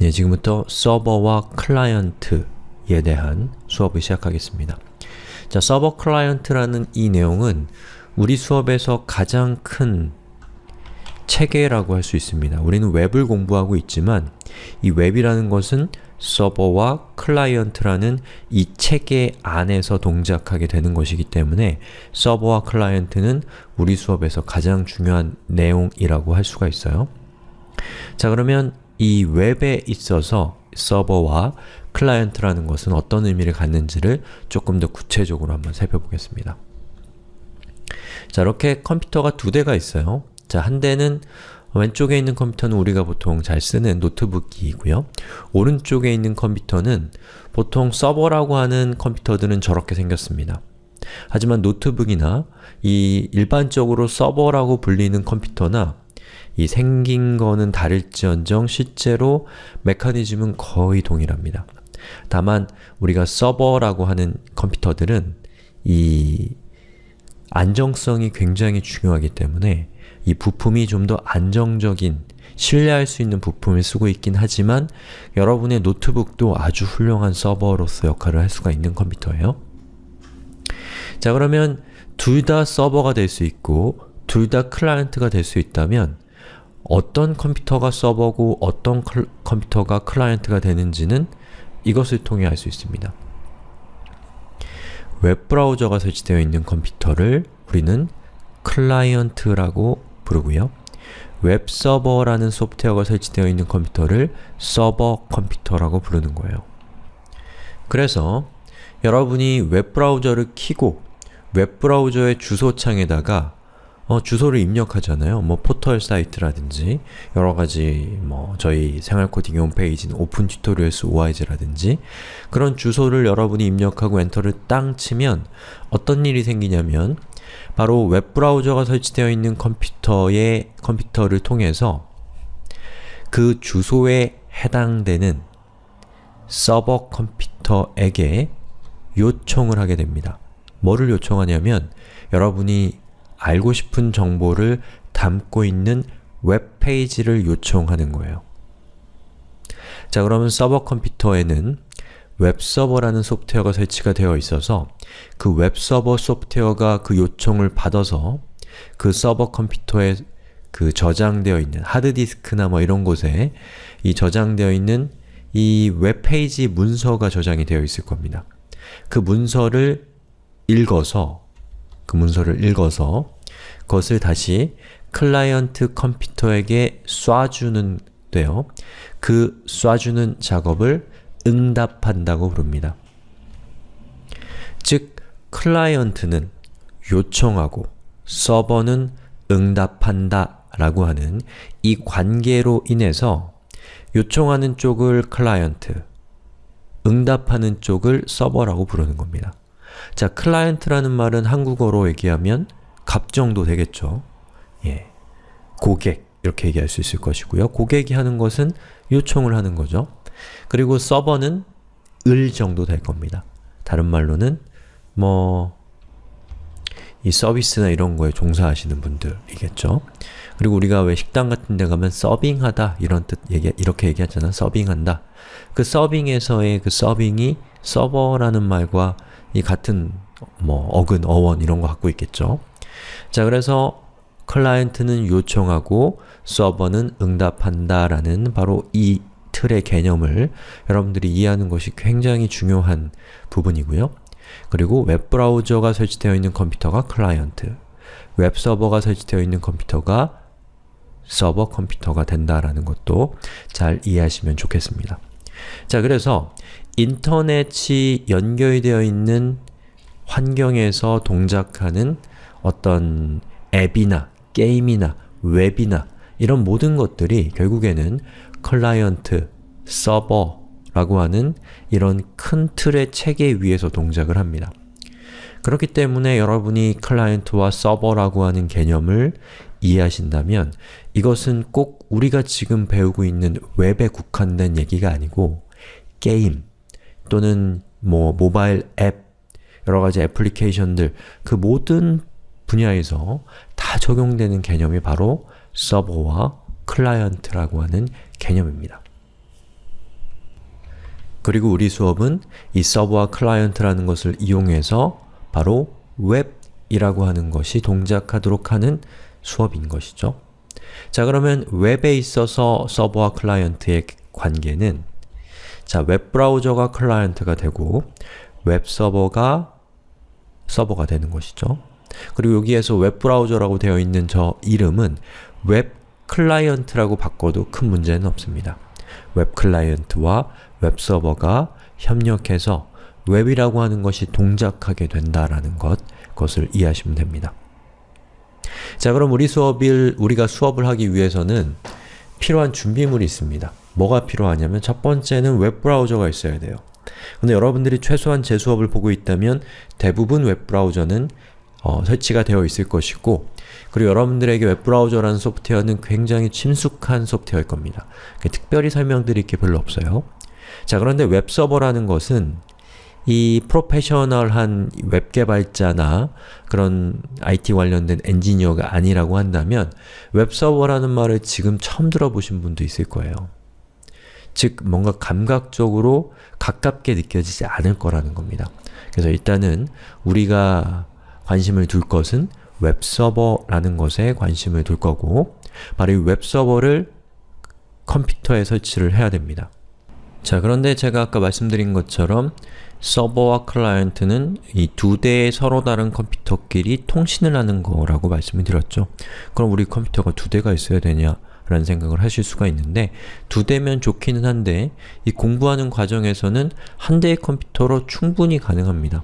네, 지금부터 서버와 클라이언트에 대한 수업을 시작하겠습니다. 자, 서버 클라이언트라는 이 내용은 우리 수업에서 가장 큰 체계라고 할 수 있습니다. 우리는 웹을 공부하고 있지만 이 웹이라는 것은 서버와 클라이언트라는 이 체계 안에서 동작하게 되는 것이기 때문에 서버와 클라이언트는 우리 수업에서 가장 중요한 내용이라고 할 수가 있어요. 자 그러면 이 웹에 있어서 서버와 클라이언트라는 것은 어떤 의미를 갖는지를 조금 더 구체적으로 한번 살펴보겠습니다. 자, 이렇게 컴퓨터가 두 대가 있어요. 자, 한 대는 왼쪽에 있는 컴퓨터는 우리가 보통 잘 쓰는 노트북이고요. 오른쪽에 있는 컴퓨터는 보통 서버라고 하는 컴퓨터들은 저렇게 생겼습니다. 하지만 노트북이나 이 일반적으로 서버라고 불리는 컴퓨터나 이 생긴 거는 다를지언정 실제로 메커니즘은 거의 동일합니다. 다만 우리가 서버라고 하는 컴퓨터들은 이 안정성이 굉장히 중요하기 때문에 이 부품이 좀 더 안정적인, 신뢰할 수 있는 부품을 쓰고 있긴 하지만 여러분의 노트북도 아주 훌륭한 서버로서 역할을 할 수가 있는 컴퓨터예요. 자 그러면 둘 다 서버가 될 수 있고 둘 다 클라이언트가 될 수 있다면 어떤 컴퓨터가 서버고 어떤 클, 컴퓨터가 클라이언트가 되는지는 이것을 통해 알 수 있습니다. 웹브라우저가 설치되어 있는 컴퓨터를 우리는 클라이언트라고 부르고요. 웹서버라는 소프트웨어가 설치되어 있는 컴퓨터를 서버 컴퓨터라고 부르는 거예요. 그래서 여러분이 웹브라우저를 키고 웹브라우저의 주소창에다가 어, 주소를 입력하잖아요. 뭐 포털 사이트라든지 여러가지 뭐 저희 생활코딩 홈페이지는 Open Tutorials ORG라든지 그런 주소를 여러분이 입력하고 엔터를 땅 치면 어떤 일이 생기냐면 바로 웹브라우저가 설치되어 있는 컴퓨터의 컴퓨터를 통해서 그 주소에 해당되는 서버 컴퓨터에게 요청을 하게 됩니다. 뭐를 요청하냐면 여러분이 알고 싶은 정보를 담고 있는 웹페이지를 요청하는 거예요. 자 그러면 서버 컴퓨터에는 웹서버라는 소프트웨어가 설치가 되어 있어서 그 웹서버 소프트웨어가 그 요청을 받아서 그 서버 컴퓨터에 그 저장되어 있는 하드디스크나 뭐 이런 곳에 이 저장되어 있는 이 웹페이지 문서가 저장이 되어 있을 겁니다. 그 문서를 읽어서 그 문서를 읽어서 그것을 다시 클라이언트 컴퓨터에게 쏴주는 데요. 그 쏴주는 작업을 응답한다고 부릅니다. 즉, 클라이언트는 요청하고 서버는 응답한다 라고 하는 이 관계로 인해서 요청하는 쪽을 클라이언트, 응답하는 쪽을 서버라고 부르는 겁니다. 자, 클라이언트라는 말은 한국어로 얘기하면 갑 정도 되겠죠. 예. 고객 이렇게 얘기할 수 있을 것이고요. 고객이 하는 것은 요청을 하는 거죠. 그리고 서버는 을 정도 될 겁니다. 다른 말로는 뭐 이 서비스나 이런 거에 종사하시는 분들이겠죠. 그리고 우리가 왜 식당 같은 데 가면 서빙하다 이런 뜻 얘기, 이렇게 얘기하잖아. 서빙한다. 그 서빙에서의 그 서빙이 서버라는 말과 이 같은 뭐 어근, 어원 이런 거 갖고 있겠죠. 자 그래서 클라이언트는 요청하고 서버는 응답한다 라는 바로 이 틀의 개념을 여러분들이 이해하는 것이 굉장히 중요한 부분이고요. 그리고 웹브라우저가 설치되어 있는 컴퓨터가 클라이언트, 웹서버가 설치되어 있는 컴퓨터가 서버 컴퓨터가 된다라는 것도 잘 이해하시면 좋겠습니다. 자, 그래서 인터넷이 연결되어 있는 환경에서 동작하는 어떤 앱이나 게임이나 웹이나 이런 모든 것들이 결국에는 클라이언트, 서버라고 하는 이런 큰 틀의 체계 위에서 동작을 합니다. 그렇기 때문에 여러분이 클라이언트와 서버라고 하는 개념을 이해하신다면 이것은 꼭 우리가 지금 배우고 있는 웹에 국한된 얘기가 아니고 게임 또는 뭐 모바일 앱 여러 가지 애플리케이션들 그 모든 분야에서 다 적용되는 개념이 바로 서버와 클라이언트라고 하는 개념입니다. 그리고 우리 수업은 이 서버와 클라이언트라는 것을 이용해서 바로 웹이라고 하는 것이 동작하도록 하는 수업인 것이죠. 자 그러면 웹에 있어서 서버와 클라이언트의 관계는 자 웹브라우저가 클라이언트가 되고 웹서버가 서버가 되는 것이죠. 그리고 여기에서 웹브라우저라고 되어 있는 저 이름은 웹 클라이언트라고 바꿔도 큰 문제는 없습니다. 웹 클라이언트와 웹 서버가 협력해서 웹이라고 하는 것이 동작하게 된다라는 것, 그것을 이해하시면 됩니다. 자 그럼 우리 수업을, 우리가 수업을 하기 위해서는 필요한 준비물이 있습니다. 뭐가 필요하냐면 첫 번째는 웹브라우저가 있어야 돼요. 근데 여러분들이 최소한 제 수업을 보고 있다면 대부분 웹브라우저는 어, 설치가 되어 있을 것이고 그리고 여러분들에게 웹브라우저라는 소프트웨어는 굉장히 친숙한 소프트웨어일 겁니다. 특별히 설명드릴 게 별로 없어요. 자 그런데 웹서버라는 것은 이 프로페셔널한 웹 개발자나 그런 IT 관련된 엔지니어가 아니라고 한다면 웹서버라는 말을 지금 처음 들어보신 분도 있을 거예요. 즉 뭔가 감각적으로 가깝게 느껴지지 않을 거라는 겁니다. 그래서 일단은 우리가 관심을 둘 것은 웹서버라는 것에 관심을 둘 거고 바로 이 웹서버를 컴퓨터에 설치를 해야 됩니다. 자 그런데 제가 아까 말씀드린 것처럼 서버와 클라이언트는 이 두 대의 서로 다른 컴퓨터끼리 통신을 하는 거라고 말씀을 드렸죠. 그럼 우리 컴퓨터가 두 대가 있어야 되냐 라는 생각을 하실 수가 있는데 두 대면 좋기는 한데 이 공부하는 과정에서는 한 대의 컴퓨터로 충분히 가능합니다.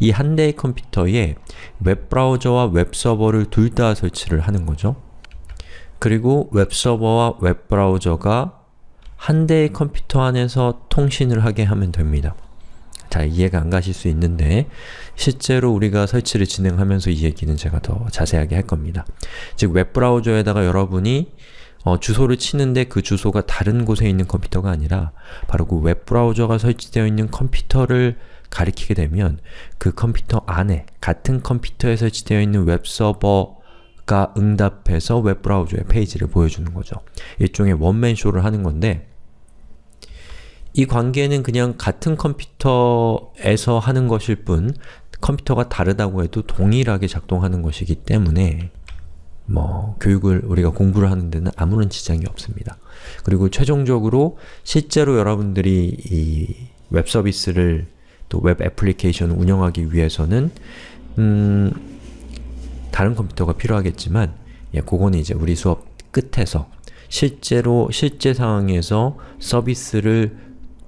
이 한 대의 컴퓨터에 웹브라우저와 웹서버를 둘 다 설치를 하는 거죠. 그리고 웹서버와 웹브라우저가 한 대의 컴퓨터 안에서 통신을 하게 하면 됩니다. 잘 이해가 안 가실 수 있는데 실제로 우리가 설치를 진행하면서 이 얘기는 제가 더 자세하게 할 겁니다. 즉 웹브라우저에다가 여러분이 어, 주소를 치는데 그 주소가 다른 곳에 있는 컴퓨터가 아니라 바로 그 웹브라우저가 설치되어 있는 컴퓨터를 가리키게 되면 그 컴퓨터 안에 같은 컴퓨터에 설치되어 있는 웹서버 가 응답해서 웹브라우저의 페이지를 보여주는 거죠. 일종의 원맨쇼를 하는 건데 이 관계는 그냥 같은 컴퓨터에서 하는 것일 뿐 컴퓨터가 다르다고 해도 동일하게 작동하는 것이기 때문에 뭐 교육을 우리가 공부를 하는 데는 아무런 지장이 없습니다. 그리고 최종적으로 실제로 여러분들이 이 웹 서비스를 또 웹 애플리케이션을 운영하기 위해서는 음, 다른 컴퓨터가 필요하겠지만 예, 그거는 이제 우리 수업 끝에서 실제로 실제 상황에서 서비스를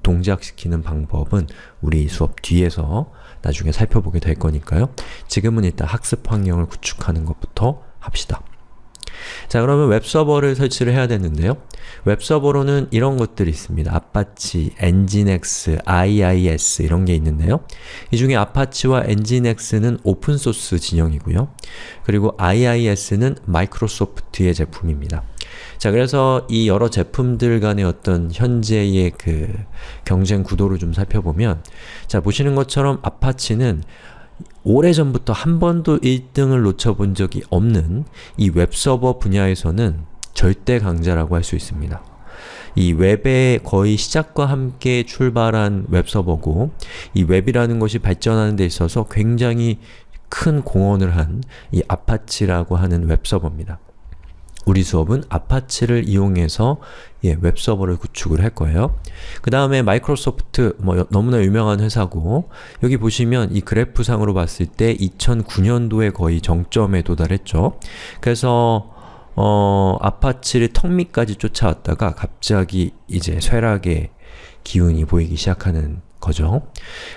동작시키는 방법은 우리 수업 뒤에서 나중에 살펴보게 될 거니까요. 지금은 일단 학습 환경을 구축하는 것부터 합시다. 자 그러면 웹서버를 설치를 해야 되는데요. 웹서버로는 이런 것들이 있습니다. Apache, Nginx, IIS 이런 게 있는데요. 이 중에 Apache와 Nginx는 오픈소스 진영이고요. 그리고 IIS는 마이크로소프트의 제품입니다. 자 그래서 이 여러 제품들 간의 어떤 현재의 그 경쟁 구도를 좀 살펴보면 자 보시는 것처럼 아파치는 오래전부터 한 번도 1등을 놓쳐본 적이 없는 이 웹서버 분야에서는 절대 강자라고 할 수 있습니다. 이 웹의 거의 시작과 함께 출발한 웹서버고 이 웹이라는 것이 발전하는 데 있어서 굉장히 큰 공헌을 한 이 아파치라고 하는 웹서버입니다. 우리 수업은 아파치를 이용해서 예, 웹서버를 구축을 할 거예요. 그 다음에 마이크로소프트, 뭐 너무나 유명한 회사고 여기 보시면 이 그래프상으로 봤을 때 2009년도에 거의 정점에 도달했죠. 그래서 어, 아파치를 턱 밑까지 쫓아왔다가 갑자기 이제 쇠락의 기운이 보이기 시작하는 거죠.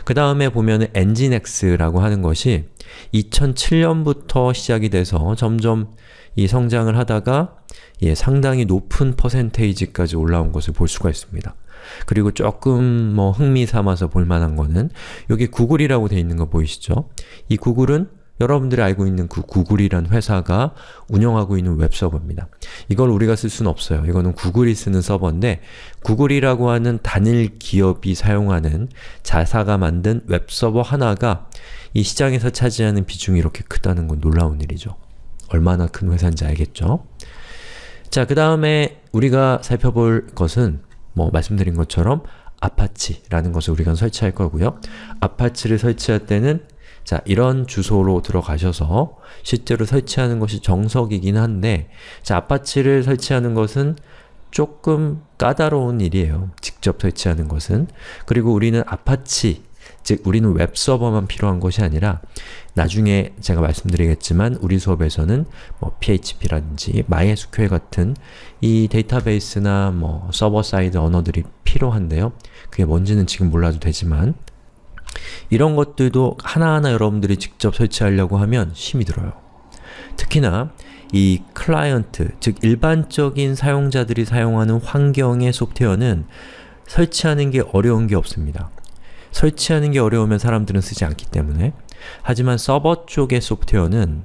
그 다음에 보면은 Nginx라고 하는 것이 2007년부터 시작이 돼서 점점 이 성장을 하다가 예, 상당히 높은 퍼센테이지까지 올라온 것을 볼 수가 있습니다. 그리고 조금 뭐 흥미 삼아서 볼만한 거는 여기 구글이라고 되어 있는 거 보이시죠? 이 구글은 여러분들이 알고 있는 그 구글이란 회사가 운영하고 있는 웹서버입니다. 이걸 우리가 쓸 수는 없어요. 이거는 구글이 쓰는 서버인데 구글이라고 하는 단일 기업이 사용하는 자사가 만든 웹서버 하나가 이 시장에서 차지하는 비중이 이렇게 크다는 건 놀라운 일이죠. 얼마나 큰 회사인지 알겠죠? 자, 그 다음에 우리가 살펴볼 것은 뭐 말씀드린 것처럼 아파치라는 것을 우리가 설치할 거고요. 아파치를 설치할 때는 자, 이런 주소로 들어가셔서 실제로 설치하는 것이 정석이긴 한데 자, 아파치를 설치하는 것은 조금 까다로운 일이에요. 직접 설치하는 것은. 그리고 우리는 아파치, 즉 우리는 웹 서버만 필요한 것이 아니라 나중에 제가 말씀드리겠지만 우리 수업에서는 뭐 PHP라든지 MySQL 같은 이 데이터베이스나 뭐 server side 언어들이 필요한데요. 그게 뭔지는 지금 몰라도 되지만 이런 것들도 하나하나 여러분들이 직접 설치하려고 하면 힘이 들어요. 특히나 이 클라이언트, 즉 일반적인 사용자들이 사용하는 환경의 소프트웨어는 설치하는 게 어려운 게 없습니다. 설치하는 게 어려우면 사람들은 쓰지 않기 때문에 하지만 서버 쪽의 소프트웨어는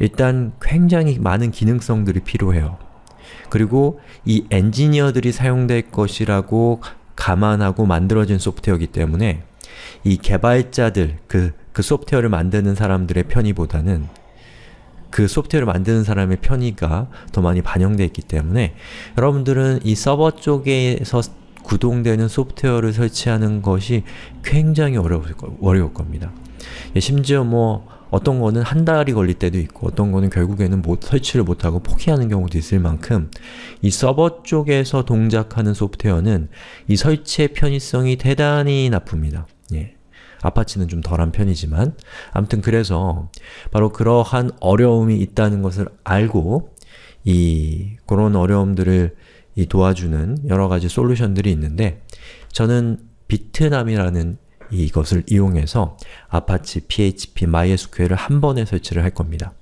일단 굉장히 많은 기능성들이 필요해요. 그리고 이 엔지니어들이 사용될 것이라고 감안하고 만들어진 소프트웨어이기 때문에 이 개발자들, 그, 그 소프트웨어를 만드는 사람들의 편의보다는 그 소프트웨어를 만드는 사람의 편의가 더 많이 반영되어 있기 때문에 여러분들은 이 서버 쪽에서 구동되는 소프트웨어를 설치하는 것이 굉장히 어려울, 어려울 겁니다. 예, 심지어 뭐 어떤 거는 한 달이 걸릴 때도 있고 어떤 거는 결국에는 못, 설치를 못하고 포기하는 경우도 있을 만큼 이 서버 쪽에서 동작하는 소프트웨어는 이 설치의 편의성이 대단히 나쁩니다. 예. 아파치는 좀 덜한 편이지만 아무튼 그래서 바로 그러한 어려움이 있다는 것을 알고 이 그런 어려움들을 이 도와주는 여러 가지 솔루션들이 있는데 저는 Bitnami라는 이것을 이용해서 아파치, PHP, MySQL을 한 번에 설치를 할 겁니다.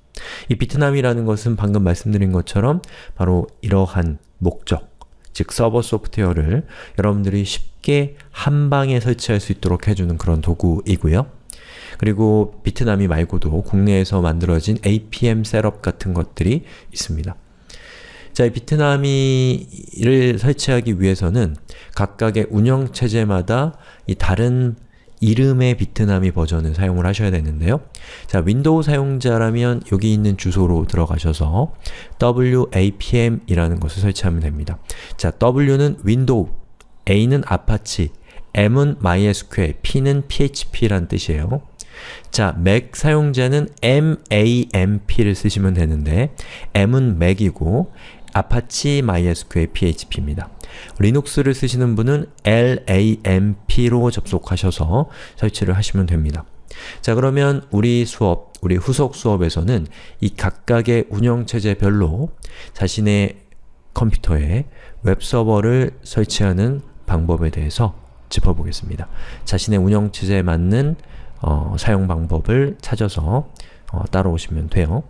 이 비트남이라는 것은 방금 말씀드린 것처럼 바로 이러한 목적, 즉 서버 소프트웨어를 여러분들이 쉽게 한 방에 설치할 수 있도록 해주는 그런 도구이고요. 그리고 비트남이 말고도 국내에서 만들어진 APM 셋업 같은 것들이 있습니다. 자, 이 비트남이를 설치하기 위해서는 각각의 운영체제마다 이 다른 이름의 비트남이 버전을 사용을 하셔야 되는데요. 자, 윈도우 사용자라면 여기 있는 주소로 들어가셔서 WAMP이라는 것을 설치하면 됩니다. 자, W는 윈도우, A는 아파치, M은 MySQL, P는 PHP란 뜻이에요. 자, 맥 사용자는 MAMP를 쓰시면 되는데 M은 맥이고 아파치 MySQL PHP입니다. 리눅스를 쓰시는 분은 LAMP로 접속하셔서 설치를 하시면 됩니다. 자 그러면 우리 수업, 우리 후속 수업에서는 이 각각의 운영체제별로 자신의 컴퓨터에 웹서버를 설치하는 방법에 대해서 짚어보겠습니다. 자신의 운영체제에 맞는 어, 사용 방법을 찾아서 어, 따라오시면 돼요.